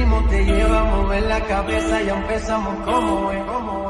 ritmo te lleva a mover la cabeza, ya empezamos como es, como es.